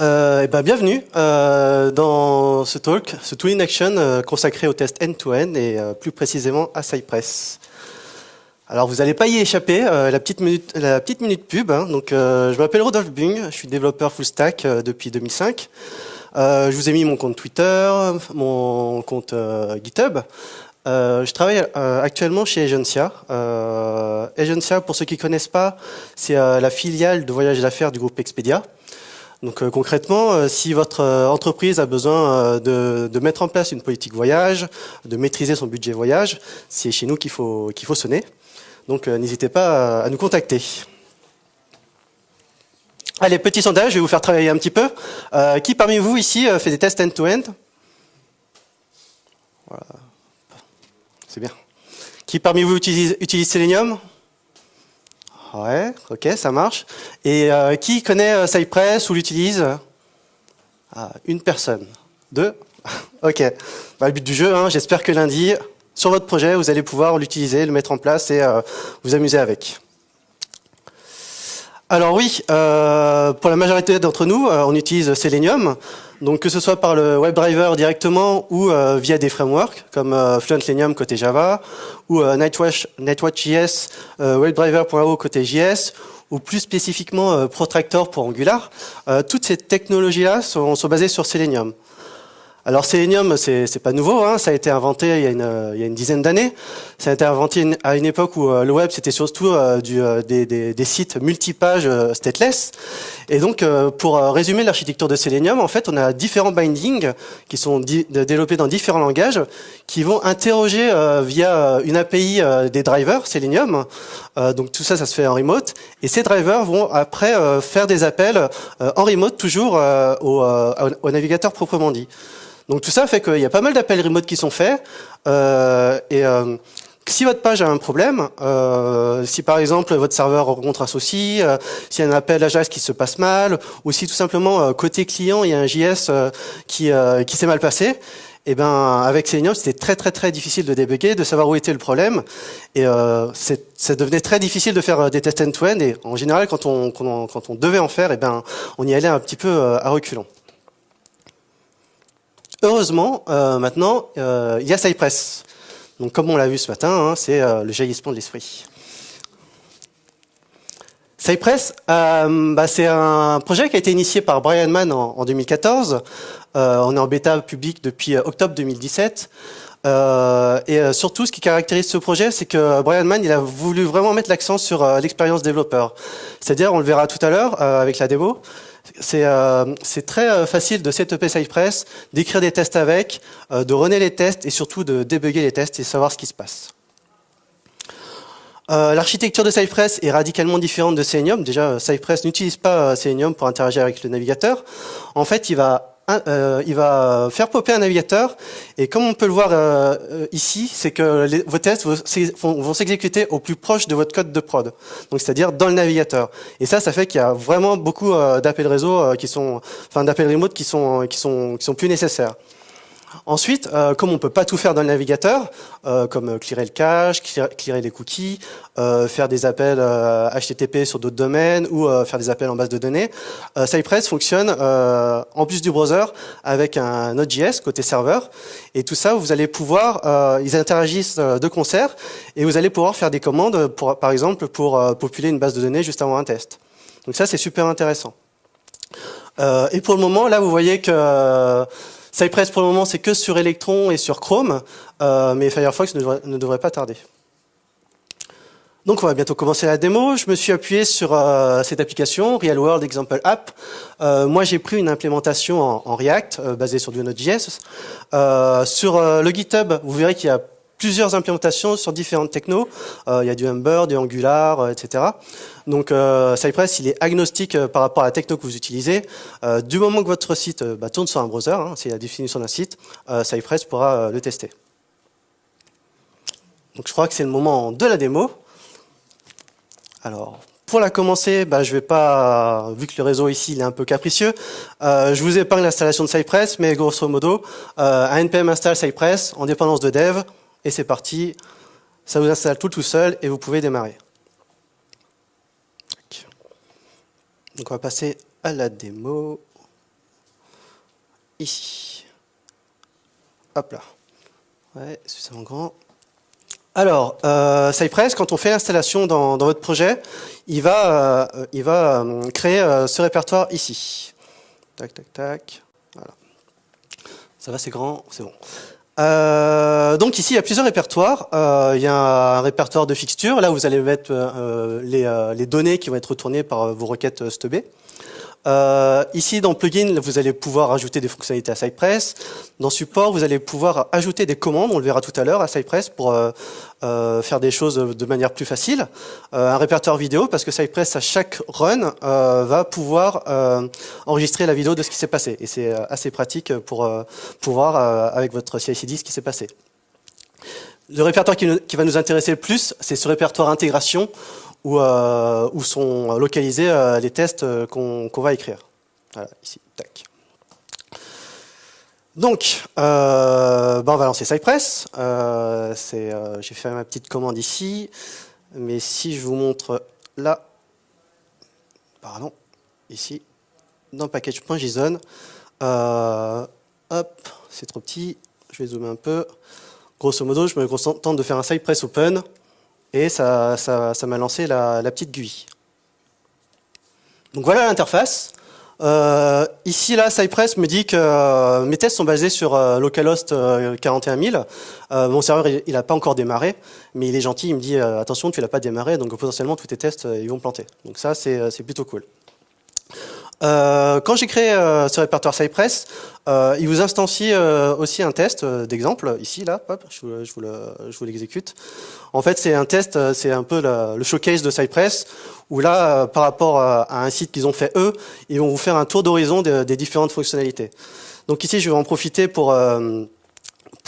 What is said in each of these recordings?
Euh, eh ben, bienvenue euh, dans ce talk, ce Tool in Action euh, consacré au test end-to-end et euh, plus précisément à Cypress. Alors vous n'allez pas y échapper, euh, la, petite minute, la petite minute pub. hein. donc, je m'appelle Rodolphe Bung, je suis développeur full stack depuis 2005. Euh, je vous ai mis mon compte Twitter, mon compte GitHub. Euh, je travaille euh, actuellement chez Agencia. Euh, Agencia, pour ceux qui ne connaissent pas, c'est la filiale de voyage d'affaires du groupe Expedia. Donc euh, concrètement, euh, si votre euh, entreprise a besoin de, mettre en place une politique voyage, de maîtriser son budget voyage, c'est chez nous qu'il faut, qu'il faut sonner. Donc n'hésitez pas à, nous contacter. Allez, petit sondage, je vais vous faire travailler un petit peu. Qui parmi vous ici fait des tests end-to-end? Voilà. C'est bien. Qui parmi vous utilise Selenium? Ouais, ok, ça marche. Et euh, qui connaît euh, Cypress ou l'utilise? Ah, Une personne. Deux? Ok. Bah, le but du jeu, hein, j'espère que lundi, sur votre projet, vous allez pouvoir l'utiliser, le mettre en place et euh, vous amuser avec. Alors oui, pour la majorité d'entre nous, on utilise Selenium, donc que ce soit par le WebDriver directement ou euh, via des frameworks comme euh, Fluent côté Java ou euh, Nightwatch, Nightwatch.js, euh, WebDriver.io côté JS ou plus spécifiquement euh, Protractor pour Angular. Euh, toutes ces technologies-là sont basées sur Selenium. Alors Selenium, c'est pas nouveau, hein, ça a été inventé il y a une, il y a une dizaine d'années. Ça a été inventé à une époque où euh, le web c'était surtout euh, du, euh, des, des- des sites multipages stateless. Et donc pour résumer l'architecture de Selenium, en fait on a différents bindings qui sont développés dans différents langages qui vont interroger via une API des drivers Selenium. Donc tout ça, ça se fait en remote. Et ces drivers vont après faire des appels en remote toujours au, au navigateur proprement dit. Donc tout ça fait qu'il y a pas mal d'appels remote qui sont faits. euh, et euh, si votre page a un problème, euh, si par exemple votre serveur rencontre un souci, euh, s'il y a un appel Ajax qui se passe mal, ou si tout simplement euh, côté client il y a un JS euh, qui, euh, qui s'est mal passé, et ben avec Selenium c'était très très très difficile de débugger, de savoir où était le problème, et euh, ça devenait très difficile de faire des tests end-to-end. Et en général quand on, quand on quand on devait en faire, et ben on y allait un petit peu à reculons. Heureusement, euh, maintenant, euh, il y a Cypress. Donc, comme on l'a vu ce matin, hein, c'est euh, le jaillissement de l'esprit. Cypress, euh, bah, c'est un projet qui a été initié par Brian Mann en, en 2014. Euh, on est en bêta public depuis octobre 2017. Euh, et surtout, ce qui caractérise ce projet, c'est que Brian Mann, il a voulu vraiment mettre l'accent sur l'expérience développeur. C'est-à-dire, on le verra tout à l'heure avec la démo, c'est euh, très euh, facile de setuper Cypress, d'écrire des tests avec, euh, de runner les tests et surtout de débugger les tests et savoir ce qui se passe. Euh, L'architecture de Cypress est radicalement différente de Selenium. Déjà, euh, Cypress n'utilise pas euh, Selenium pour interagir avec le navigateur. En fait, il va, euh, il va faire popper un navigateur. Et comme on peut le voir euh, euh, ici, c'est que vos tests vont vont s'exécuter au plus proche de votre code de prod. Donc, c'est-à-dire dans le navigateur. Et ça, ça fait qu'il y a vraiment beaucoup euh, d'appels réseau euh, qui sont, enfin, d'appels remote qui sont, qui sont, qui sont plus nécessaires. Ensuite, euh, comme on peut pas tout faire dans le navigateur, euh, comme euh, clearer le cache, clear- clearer les cookies, euh, faire des appels euh, HTTP sur d'autres domaines ou euh, faire des appels en base de données, euh, Cypress fonctionne euh, en plus du browser avec un Node.js côté serveur. Et tout ça, vous allez pouvoir, euh, ils interagissent euh, de concert et vous allez pouvoir faire des commandes, pour, par exemple, pour euh, populer une base de données juste avant un test. Donc ça, c'est super intéressant. Euh, et pour le moment, là, vous voyez que euh, Cypress, pour le moment, c'est que sur Electron et sur Chrome, euh, mais Firefox ne devrait, pas tarder. Donc, on va bientôt commencer la démo. Je me suis appuyé sur euh, cette application, Real World Example App. Euh, moi, j'ai pris une implémentation en, React, basée sur du Node.js. Sur le GitHub, vous verrez qu'il y a plusieurs implémentations sur différentes technos. Euh, il y a du Ember, du Angular, euh, etc. Donc euh, Cypress, il est agnostique par rapport à la techno que vous utilisez. Du moment que votre site bah, tourne sur un browser, hein, c'est la définition d'un site, Cypress pourra le tester. Donc je crois que c'est le moment de la démo. Alors, pour la commencer, bah, je vais pas, vu que le réseau ici il est un peu capricieux, je vous épargne l'installation de Cypress, mais grosso modo, un npm install Cypress en dépendance de dev, et c'est parti. Ça vous installe tout tout seul et vous pouvez démarrer. Donc on va passer à la démo. ici. Hop là. Ouais, suffisamment grand. Alors, euh, Cypress, quand on fait l'installation dans, votre projet, il va, euh, il va euh, créer ce répertoire ici. Tac, tac, tac. Voilà. Ça va, c'est grand, c'est bon. Donc ici, il y a plusieurs répertoires. il y a un répertoire de fixture. Là, vous allez mettre les, les, données qui vont être retournées par vos requêtes stubées. Euh, ici, dans Plugin, vous allez pouvoir ajouter des fonctionnalités à Cypress. Dans Support, vous allez pouvoir ajouter des commandes, on le verra tout à l'heure, à Cypress pour euh, euh, faire des choses de manière plus facile. un répertoire vidéo, parce que Cypress, à chaque run, va pouvoir enregistrer la vidéo de ce qui s'est passé. Et c'est assez pratique pour pouvoir, avec votre CI/CD, ce qui s'est passé. Le répertoire qui va nous intéresser le plus, c'est ce répertoire intégration, où, euh, où sont localisés euh, les tests euh, qu'on va écrire. Voilà, ici, tac. Donc, ben on va lancer Cypress. J'ai fait ma petite commande ici, mais si je vous montre là, pardon, ici, dans package.json, hop, c'est trop petit, je vais zoomer un peu. Grosso modo, je me contente de faire un Cypress Open, et ça m'a ça, lancé la, petite GUI. Donc voilà l'interface. Euh, ici, là, Cypress me dit que euh, mes tests sont basés sur euh, localhost 41000. mon serveur, il n'a pas encore démarré, mais il est gentil, il me dit attention, tu l'as pas démarré, donc potentiellement tous tes tests, ils vont planter. Donc ça, c'est plutôt cool. Euh, quand j'ai créé euh, ce répertoire Cypress, euh, il vous instancie aussi un test d'exemple, ici, là, hop, je vous, l'exécute. En fait, c'est un test, c'est un peu le showcase de Cypress, où là, par rapport à un site qu'ils ont fait eux, ils vont vous faire un tour d'horizon des différentes fonctionnalités. Donc ici, je vais en profiter pour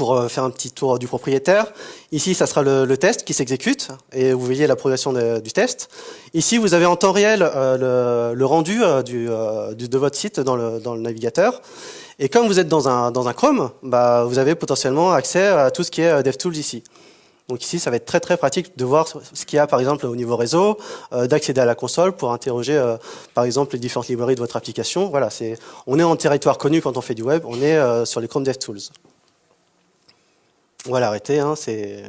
pour euh, faire un petit tour du propriétaire. Ici, ça sera le, test qui s'exécute et vous voyez la progression du test. Ici, vous avez en temps réel euh, le, rendu euh, de votre site dans le, navigateur. Et comme vous êtes dans un, Chrome, bah, vous avez potentiellement accès à tout ce qui est DevTools ici. Donc ici, ça va être très très pratique de voir ce qu'il y a par exemple au niveau réseau, d'accéder à la console pour interroger par exemple les différentes librairies de votre application. Voilà, on est en territoire connu quand on fait du web, on est sur les Chrome DevTools. On va l'arrêter, hein, c'est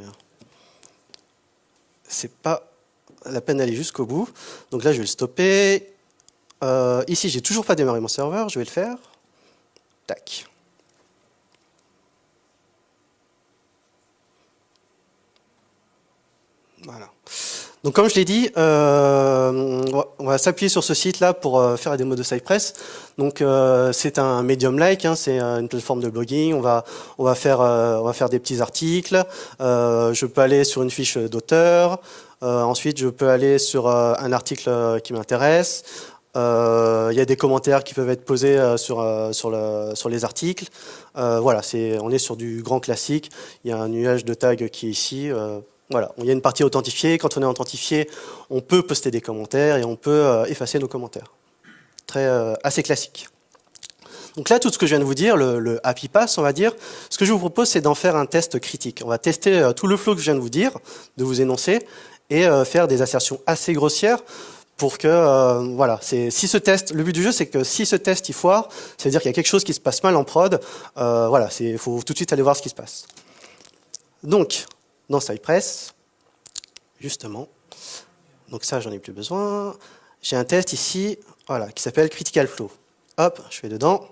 c'est pas la peine d'aller jusqu'au bout. Donc là, je vais le stopper. Euh, ici, j'ai toujours pas démarré mon serveur, je vais le faire. Tac. Voilà. Donc comme je l'ai dit, euh, on va s'appuyer sur ce site-là pour euh, faire la démo de Cypress. Donc euh, c'est un medium-like, hein, c'est une plateforme de blogging. On va on va faire on va faire des petits articles. je peux aller sur une fiche d'auteur. ensuite, je peux aller sur un article qui m'intéresse. Il y a des commentaires qui peuvent être posés sur sur le sur les articles. voilà, c'est on est sur du grand classique. Il y a un nuage de tags qui est ici. Voilà, il y a une partie authentifiée. Quand on est authentifié, on peut poster des commentaires et on peut euh, effacer nos commentaires. Très, euh, assez classique. Donc là, tout ce que je viens de vous dire, le, Happy Pass, on va dire, ce que je vous propose, c'est d'en faire un test critique. On va tester euh, tout le flow que je viens de vous dire, de vous énoncer, et faire des assertions assez grossières pour que, voilà, si ce test, le but du jeu, c'est que si ce test il foire, ça veut dire qu'il y a quelque chose qui se passe mal en prod, voilà, il faut tout de suite aller voir ce qui se passe. Donc, dans Cypress, justement. Donc ça, j'en ai plus besoin. J'ai un test ici, voilà, qui s'appelle Critical Flow. Hop, je vais dedans.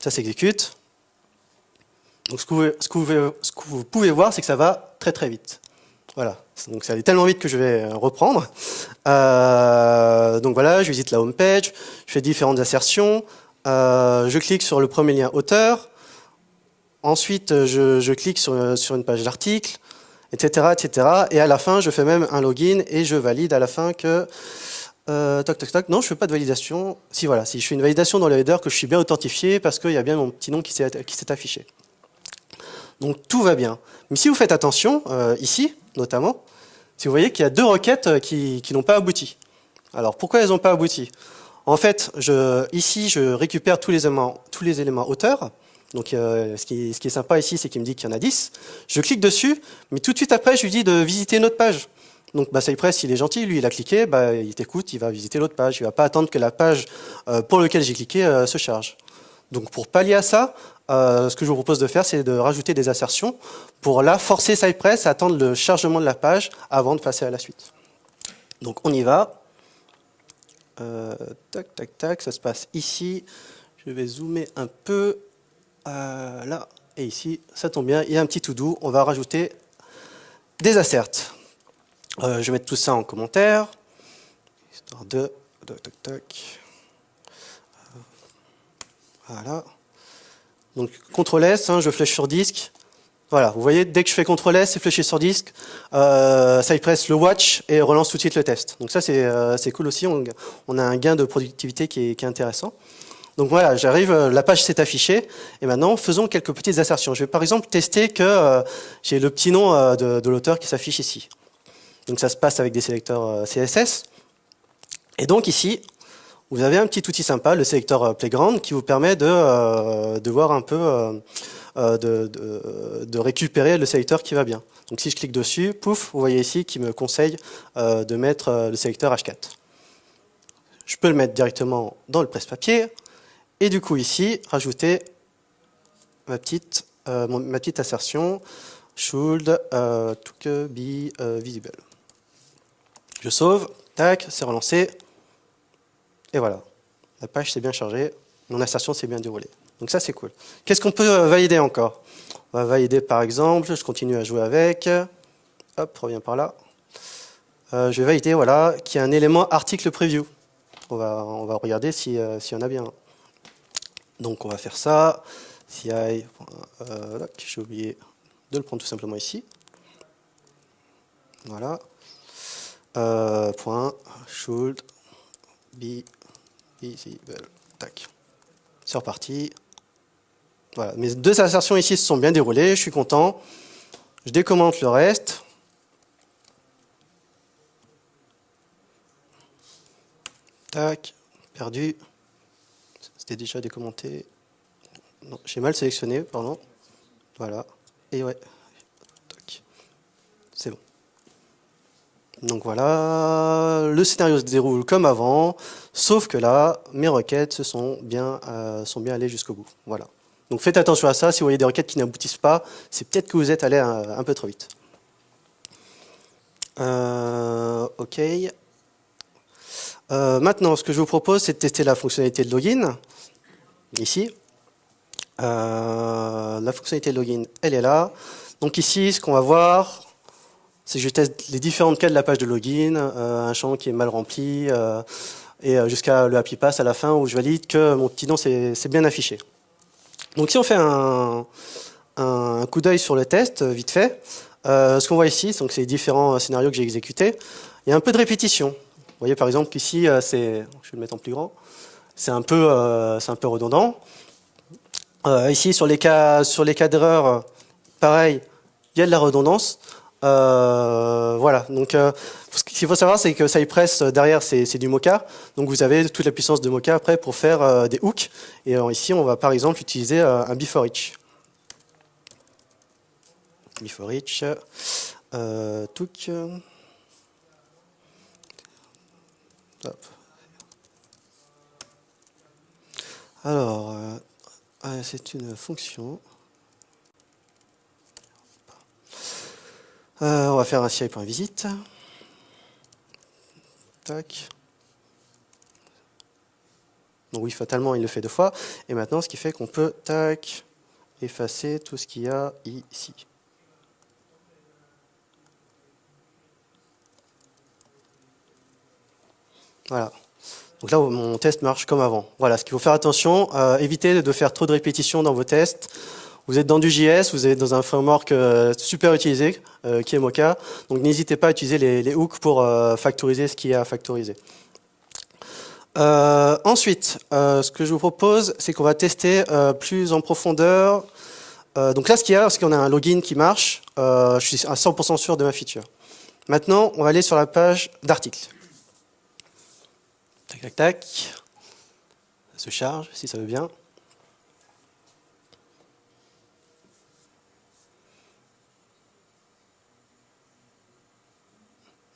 Ça s'exécute. Donc ce que, vous, pouvez voir, c'est que ça va très très vite. Voilà, donc ça allait tellement vite que je vais reprendre. Euh, donc voilà, je visite la home page, je fais différentes assertions, euh, je clique sur le premier lien auteur, ensuite je, clique sur une page d'article, etc., etc. Et à la fin, je fais même un login et je valide à la fin que... Euh, toc, toc, toc. Non, je ne fais pas de validation. Si, voilà, si je fais une validation dans le header, que je suis bien authentifié parce qu'il y a bien mon petit nom qui s'est affiché. Donc tout va bien. Mais si vous faites attention, euh, ici, notamment, si vous voyez qu'il y a deux requêtes euh, qui, n'ont pas abouti. Alors pourquoi elles n'ont pas abouti? En fait, je, ici, je récupère tous les éléments, tous les éléments auteurs, donc euh, ce, qui, est sympa ici, c'est qu'il me dit qu'il y en a 10. Je clique dessus, mais tout de suite après, je lui dis de visiter notre page. Donc bah, Cypress, il est gentil, lui il a cliqué, bah, il t'écoute, il va visiter l'autre page. Il ne va pas attendre que la page euh, pour laquelle j'ai cliqué euh, se charge. Donc pour pallier à ça, ce que je vous propose de faire, c'est de rajouter des assertions pour là forcer Cypress à attendre le chargement de la page avant de passer à la suite. Donc on y va. tac, tac, tac, ça se passe ici. Je vais zoomer un peu. Là, et ici, ça tombe bien, il y a un petit tout doux. On va rajouter des asserts. Euh, je vais mettre tout ça en commentaire. Histoire de... Euh, voilà. Donc, CTRL S, hein, je flèche sur disque. Voilà, vous voyez, dès que je fais CTRL S, c'est fléché sur disque. Euh, Cypress le watch et relance tout de suite le test. Donc ça, c'est euh, cool aussi. On, a un gain de productivité qui est intéressant. Donc voilà, j'arrive, euh, la page s'est affichée, et maintenant faisons quelques petites assertions. Je vais par exemple tester que euh, j'ai le petit nom euh, de, l'auteur qui s'affiche ici. Donc ça se passe avec des sélecteurs CSS. Et donc ici, vous avez un petit outil sympa, le sélecteur Playground, qui vous permet de, voir un peu, de, de, récupérer le sélecteur qui va bien. Donc si je clique dessus, pouf, vous voyez ici qu'il me conseille de mettre le sélecteur H4. Je peux le mettre directement dans le presse-papier, et du coup ici, rajouter ma petite, euh, assertion should euh, to be euh, visible. Je sauve, tac, c'est relancé, et voilà. La page s'est bien chargée, mon assertion s'est bien déroulée. Donc ça c'est cool. Qu'est-ce qu'on peut valider encore? On va valider par exemple, je continue à jouer avec, hop, reviens par là. je vais valider voilà, qu'il y a un élément article preview. On va, on va regarder s'il si y en a bien. Donc on va faire ça. CI, euh, j'ai oublié de le prendre tout simplement ici. Voilà. Euh, point should be visible. Tac. C'est reparti. Voilà. Mes deux assertions ici se sont bien déroulées, je suis content. Je décommente le reste. Tac, perdu. C'était déjà décommenté. J'ai mal sélectionné, pardon. Voilà. Et ouais. C'est bon. Donc voilà, le scénario se déroule comme avant, sauf que là, mes requêtes se sont bien, euh, sont bien allées jusqu'au bout. Voilà. Donc faites attention à ça, si vous voyez des requêtes qui n'aboutissent pas, c'est peut-être que vous êtes allé un, peu trop vite. Euh, ok. Euh, maintenant, ce que je vous propose, c'est de tester la fonctionnalité de login ici. Euh, la fonctionnalité login, elle est là. Donc ici, ce qu'on va voir, c'est que je teste les différentes cas de la page de login, euh, un champ qui est mal rempli, euh, et jusqu'à le happy pass à la fin où je valide que mon petit nom c'est bien affiché. Donc si on fait un, un coup d'œil sur le test, vite fait, ce qu'on voit ici, donc c'est les différents scénarios que j'ai exécutés, il y a un peu de répétition. Vous voyez par exemple qu'ici, c'est, je vais le mettre en plus grand, c'est un, peu, euh, un peu redondant. Euh, ici, sur les cas, cas pareil, il y a de la redondance. Euh, voilà, donc ce qu'il faut savoir, c'est que Cypress, derrière, c'est du Mocha. Donc vous avez toute la puissance de Mocha après pour faire des hooks. Et ici, on va par exemple utiliser un before each. Before each. took. Hop. Alors, euh, ah, c'est une fonction. Euh, on va faire un CI.visite. Tac. Donc oui, fatalement, il le fait deux fois. Et maintenant, ce qui fait qu'on peut, tac, effacer tout ce qu'il y a ici. Voilà. Donc là, mon test marche comme avant. Voilà, ce qu'il faut faire attention, euh, évitez de faire trop de répétitions dans vos tests. Vous êtes dans du JS, vous êtes dans un framework euh, super utilisé, euh, qui est Mocha. Donc n'hésitez pas à utiliser les, hooks pour factoriser ce qui est à factoriser. ensuite, ce que je vous propose, c'est qu'on va tester plus en profondeur. donc là, ce qu'il y a, c'est qu'on a un login qui marche. je suis à 100% sûr de ma feature. Maintenant, on va aller sur la page d'articles. Tac, tac, tac. Ça se charge, si ça veut bien.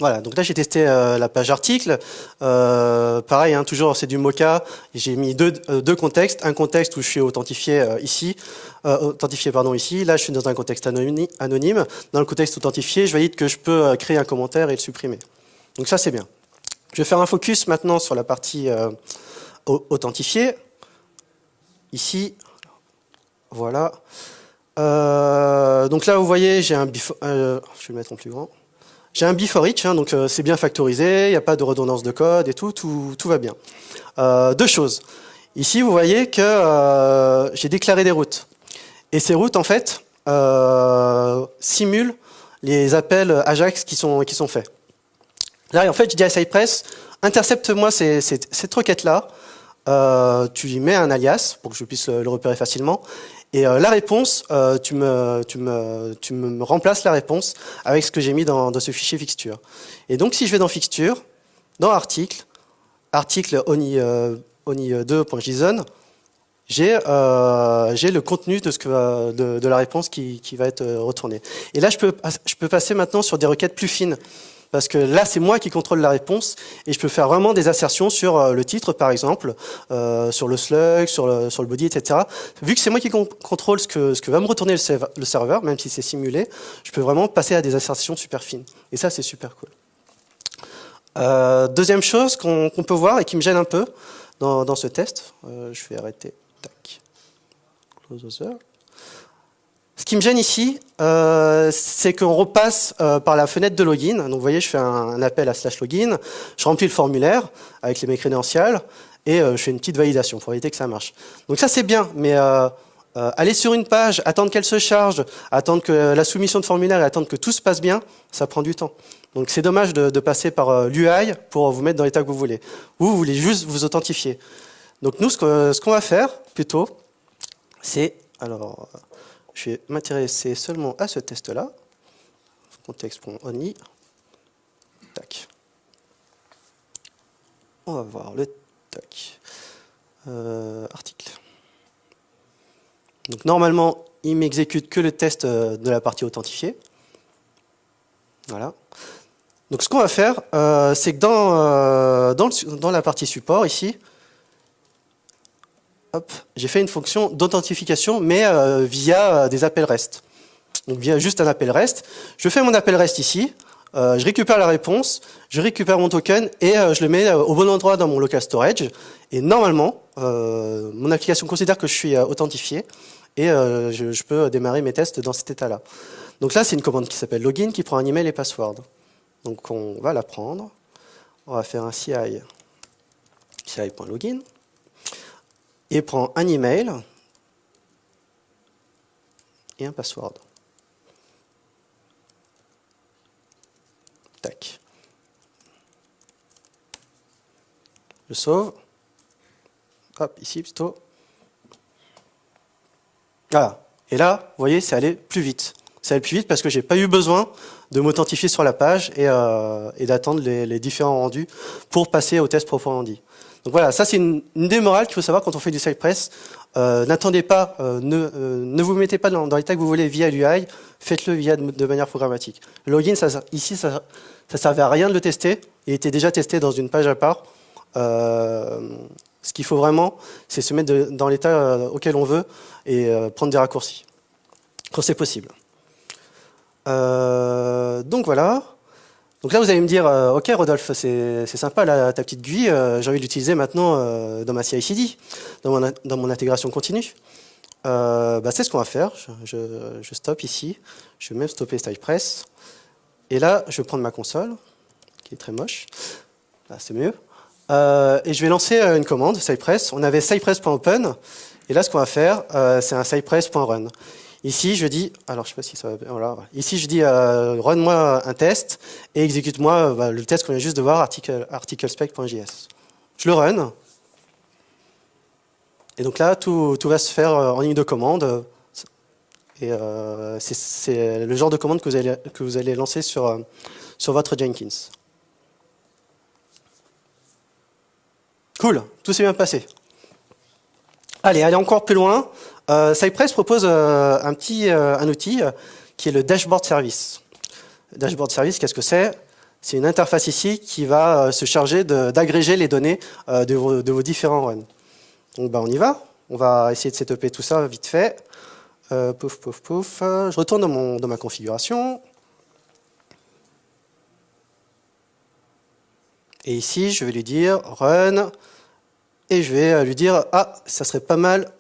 Voilà, donc là j'ai testé euh, la page article. Euh, pareil, hein, toujours c'est du Mocha. J'ai mis deux, euh, deux, contextes. Un contexte où je suis authentifié ici, authentifié pardon ici. Là je suis dans un contexte anonyme. Dans le contexte authentifié, je valide que je peux créer un commentaire et le supprimer. Donc ça c'est bien. Je vais faire un focus maintenant sur la partie authentifiée. Ici, voilà. donc là vous voyez, j'ai un before, je vais le mettre en plus grand. J'ai un before each, hein, donc euh, c'est bien factorisé, il n'y a pas de redondance de code et tout, tout, tout va bien. Euh, deux choses. Ici, vous voyez que euh, j'ai déclaré des routes. Et ces routes, en fait, euh, simulent les appels Ajax qui sont, qui sont faits. Là, en fait, je dis à Cypress, intercepte-moi cette requête-là, euh, tu lui mets un alias pour que je puisse le repérer facilement, et euh, la réponse, euh, tu, me, remplaces la réponse avec ce que j'ai mis dans, ce fichier fixture. Et donc, si je vais dans fixture, dans article, article oni, euh, oni2.json, j'ai le contenu de, la réponse qui, qui, va être retournée. Et là, je peux, je peux passer maintenant sur des requêtes plus fines parce que là, c'est moi qui contrôle la réponse et je peux faire vraiment des assertions sur euh, le titre, par exemple, euh, sur le slug, sur le, body, etc. Vu que c'est moi qui contrôle ce que, va me retourner le, serveur, même si c'est simulé, je peux vraiment passer à des assertions super fines. Et ça, c'est super cool. Euh, deuxième chose qu'on peut voir et qui me gêne un peu dans, ce test, je vais arrêter. Tac. Close ce qui me gêne ici, euh, c'est qu'on repasse euh, par la fenêtre de login. Donc vous voyez, je fais un, appel à slash login, je remplis le formulaire avec les mes crédentials et euh, je fais une petite validation pour éviter que ça marche. Donc ça c'est bien, mais aller sur une page, attendre qu'elle se charge, attendre que la soumission de formulaire et attendre que tout se passe bien, ça prend du temps. Donc c'est dommage de, passer par l'UI pour vous mettre dans l'état que vous voulez. Vous, vous voulez juste vous authentifier. Donc nous, ce qu'on va faire plutôt, c'est alors je vais m'intéresser seulement à ce test-là. Contexte.only. Tac. On va voir le tac. Euh, article. Donc normalement, il m'exécute que le test euh, de la partie authentifiée. Voilà. Donc ce qu'on va faire, euh, c'est que dans, dans, dans, la partie support ici, j'ai fait une fonction d'authentification, mais euh, via euh, des appels REST. Donc via juste un appel REST. Je fais mon appel REST ici, euh, je récupère la réponse, je récupère mon token et je le mets au bon endroit dans mon local storage. Et normalement, mon application considère que je suis authentifié et je, je, peux démarrer mes tests dans cet état-là. Donc là, c'est une commande qui s'appelle login qui prend un email et password. Donc on va la prendre. On va faire un CI, ci.login et prend un email et un password. Tac. Je sauve. Hop, ici plutôt. Voilà. Et là, vous voyez, c'est allé plus vite. C'est allé plus vite parce que j'ai pas eu besoin de m'authentifier sur la page et, euh, d'attendre les, les, différents rendus pour passer au test proprement. Donc voilà, ça c'est une, une, des morales qu'il faut savoir quand on fait du Cypress. Euh, N'attendez pas, euh, ne, euh, ne vous mettez pas dans, l'état que vous voulez via l'UI, faites-le via de, manière programmatique. Login, ici, ça, ça servait à rien de le tester. Il était déjà testé dans une page à part. Ce qu'il faut vraiment, c'est se mettre dans l'état auquel on veut et prendre des raccourcis quand c'est possible. donc voilà. Donc là, vous allez me dire, euh, ok Rodolphe, c'est sympa là, ta petite GUI, euh, j'ai envie de l'utiliser maintenant euh, dans ma CI/CD, dans mon, dans mon intégration continue. Bah, c'est ce qu'on va faire. Je, je, stoppe ici. Je vais même stopper Cypress. Et là, je vais prendre ma console, qui est très moche. Là, c'est mieux. Et je vais lancer une commande, Cypress. On avait cypress.open. Et là, ce qu'on va faire, c'est un cypress.run. Ici, je dis, alors je sais pas si ça va, voilà. Ici, je dis, euh, run-moi un test et exécute-moi euh, bah, le test qu'on vient juste de voir, article, articlespec.js. Je le run. Et donc là, tout, va se faire euh, en ligne de commande. Et c'est le genre de commande que vous allez, que vous allez lancer sur, sur votre Jenkins. Cool, tout s'est bien passé. Allez, allez encore plus loin. Euh, Cypress propose euh, un petit euh, outil qui est le dashboard service. Dashboard service, qu'est-ce que c'est? C'est une interface ici qui va se charger d'agréger les données de vos, de, vos, différents runs. Donc bah, on y va, on va essayer de setuper tout ça vite fait. pouf, pouf, pouf. Je retourne dans, mon, dans ma configuration. Et ici, je vais lui dire run, et je vais lui dire, ah, ça serait pas mal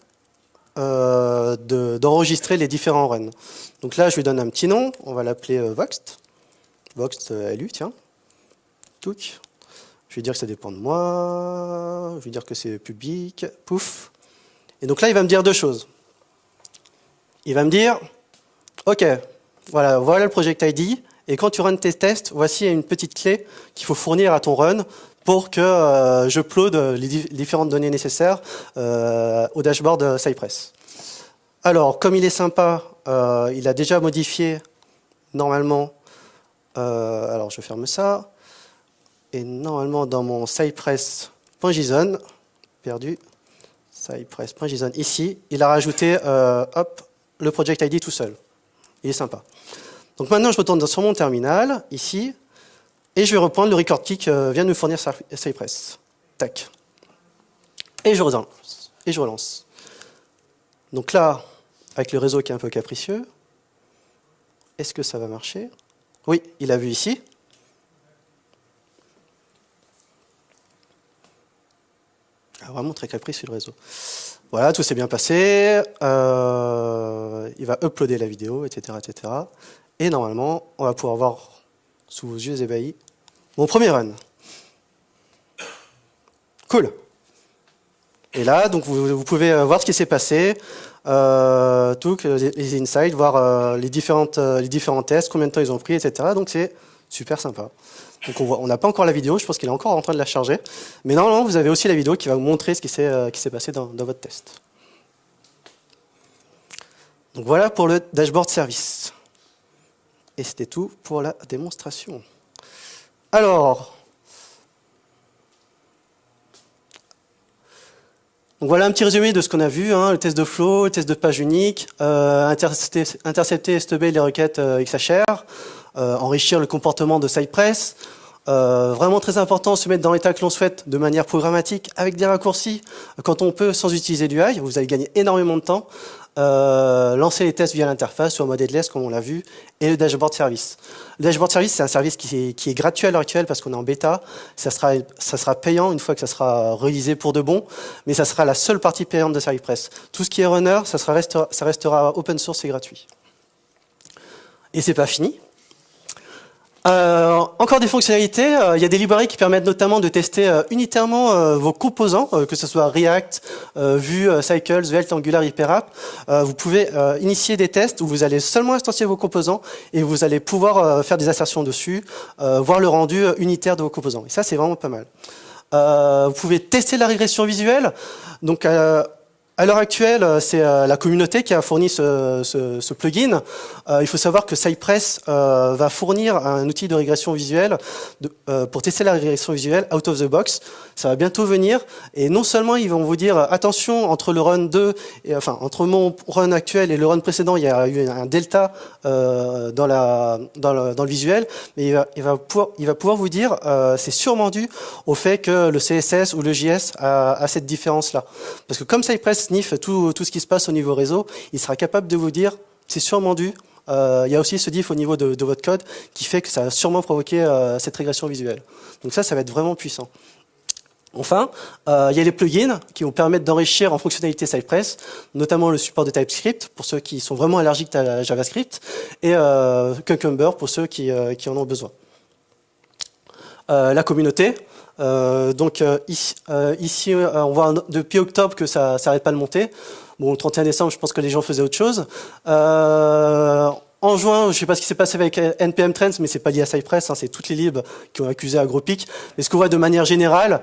euh, d'enregistrer les différents runs. Donc là, je lui donne un petit nom, on va l'appeler euh, Voxt. Voxt euh, LU, tiens. Touc. Je vais dire que ça dépend de moi, je vais dire que c'est public, pouf. Et donc là, il va me dire deux choses. Il va me dire, ok, voilà, voilà le project ID, et quand tu runs tes tests, voici une petite clé qu'il faut fournir à ton run pour que euh, je upload les différentes données nécessaires euh, au dashboard Cypress. Alors, comme il est sympa, euh, il a déjà modifié normalement, alors je ferme ça, et normalement dans mon cypress.json, perdu, cypress.json, ici, il a rajouté hop, le project ID tout seul. Il est sympa. Donc maintenant, je retourne sur mon terminal, ici, et je vais reprendre le record key que vient de me fournir Cypress. Tac. Et je relance. Et je relance. Donc là, avec le réseau qui est un peu capricieux, est-ce que ça va marcher? Oui, il a vu ici. Ah, vraiment très capricieux le réseau. Voilà, tout s'est bien passé. Euh, il va uploader la vidéo, etc., etc. Et normalement, on va pouvoir voir sous vos yeux ébahis mon premier run. Cool. Et là, donc vous, pouvez euh, voir ce qui s'est passé, euh, les insights, voir euh, les différents tests, combien de temps ils ont pris, etc. Donc c'est super sympa. Donc on n'a pas encore la vidéo, je pense qu'il est encore en train de la charger. Mais normalement, vous avez aussi la vidéo qui va vous montrer ce qui s'est passé dans, dans votre test. Donc voilà pour le dashboard service. Et c'était tout pour la démonstration. Alors, donc voilà un petit résumé de ce qu'on a vu, hein, le test de flow, le test de page unique, euh, intercepter, intercepter et les requêtes euh, XHR, euh, enrichir le comportement de Cypress, euh, vraiment très important, se mettre dans l'état que l'on souhaite de manière programmatique avec des raccourcis quand on peut sans utiliser du UI. Vous allez gagner énormément de temps. Euh, lancer les tests via l'interface en mode headless comme on l'a vu et le dashboard service. Le dashboard service c'est un service qui est, gratuit à l'heure actuelle parce qu'on est en bêta. Ça sera, payant une fois que ça sera réalisé pour de bon, mais ça sera la seule partie payante de Cypress. Tout ce qui est runner, ça, sera, ça restera open source et gratuit. Et c'est pas fini. Euh, encore des fonctionnalités, euh, il y a des librairies qui permettent notamment de tester euh, unitairement euh, vos composants, que ce soit React, Vue, Cycles, Svelte, Angular, HyperApp. vous pouvez initier des tests où vous allez seulement instancier vos composants et vous allez pouvoir faire des assertions dessus, voir le rendu unitaire de vos composants. Et ça, c'est vraiment pas mal. vous pouvez tester la régression visuelle. Donc, à l'heure actuelle, euh, c'est euh, la communauté qui a fourni ce, plugin. Euh, il faut savoir que Cypress va fournir un outil de régression visuelle pour tester la régression visuelle out of the box. Ça va bientôt venir. Et non seulement ils vont vous dire attention entre le run 2, et, enfin entre mon run actuel et le run précédent, il y a eu un delta dans, le, visuel, mais il va, il va, pouvoir, il va pouvoir vous dire c'est sûrement dû au fait que le CSS ou le JS a, a cette différence-là. Parce que comme Cypress tout, tout ce qui se passe au niveau réseau, il sera capable de vous dire, c'est sûrement dû. Euh, il y a aussi ce diff au niveau de, votre code qui fait que ça a sûrement provoqué euh, cette régression visuelle. Donc ça, ça va être vraiment puissant. Enfin, euh, il y a les plugins qui vont permettre d'enrichir en fonctionnalité Cypress, notamment le support de TypeScript pour ceux qui sont vraiment allergiques à JavaScript et Cucumber pour ceux qui en ont besoin. la communauté, euh, donc euh, ici, euh, on voit depuis octobre que ça s'arrête pas de monter. Bon, le 31 décembre, je pense que les gens faisaient autre chose. en juin, je ne sais pas ce qui s'est passé avec NPM Trends, mais c'est pas lié à Cypress, hein, c'est toutes les libs qui ont accusé AgroPic. Mais ce qu'on voit de manière générale,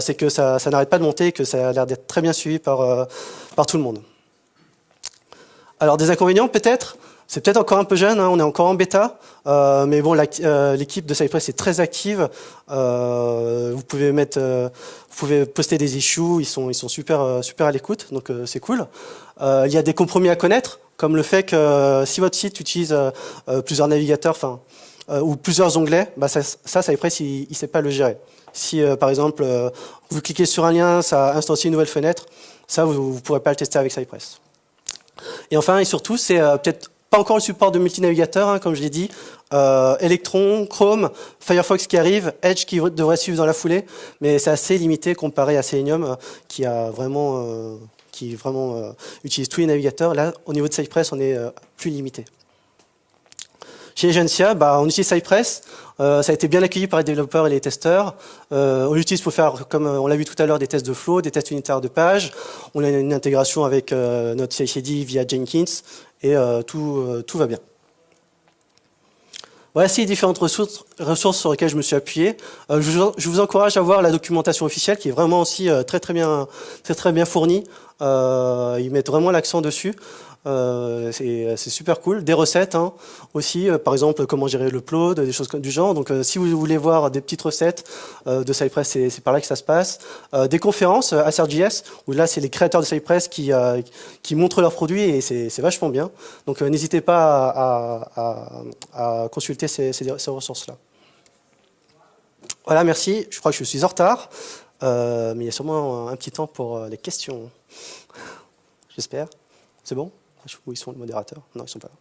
c'est que ça, n'arrête pas de monter, que ça a l'air d'être très bien suivi par tout le monde. Alors des inconvénients peut-être? C'est peut-être encore un peu jeune, hein, on est encore en bêta, euh, mais bon, euh, l'équipe de Cypress est très active. Euh, vous pouvez mettre, vous pouvez poster des issues, ils sont, ils sont super, super à l'écoute, donc c'est cool. il y a des compromis à connaître, comme le fait que si votre site utilise plusieurs navigateurs, enfin ou plusieurs onglets, bah ça, ça Cypress, il ne sait pas le gérer. Si, par exemple, vous cliquez sur un lien, ça instancie une nouvelle fenêtre, ça, vous ne pourrez pas le tester avec Cypress. Et enfin, et surtout, c'est peut-être pas encore le support de multinavigateur, hein, comme je l'ai dit. Euh, Electron, Chrome, Firefox qui arrive, Edge qui devrait suivre dans la foulée, mais c'est assez limité comparé à Selenium euh, qui a vraiment, euh, qui vraiment euh, utilise tous les navigateurs. Là, au niveau de Cypress, on est plus limité. Chez Agencia, bah, on utilise Cypress. ça a été bien accueilli par les développeurs et les testeurs. on l'utilise pour faire, comme on l'a vu tout à l'heure, des tests de flow, des tests unitaires de page. On a une intégration avec notre CICD via Jenkins et tout, va bien. Voici les différentes ressources, sur lesquelles je me suis appuyé. Euh, je, vous, encourage à voir la documentation officielle qui est vraiment aussi euh, très très bien, très très bien fournie. Euh, ils mettent vraiment l'accent dessus. Euh, c'est super cool. Des recettes hein, aussi, euh, par exemple comment gérer le upload, des choses du genre. Donc euh, si vous voulez voir des petites recettes de Cypress, c'est par là que ça se passe. des conférences à SRJS, où là c'est les créateurs de Cypress qui, montrent leurs produits et c'est vachement bien. Donc n'hésitez pas à, consulter ces ressources-là. Voilà, merci. Je crois que je suis en retard, mais il y a sûrement un petit temps pour les questions. J'espère. C'est bon? Où ils sont les modérateurs Non, ils sont pas là.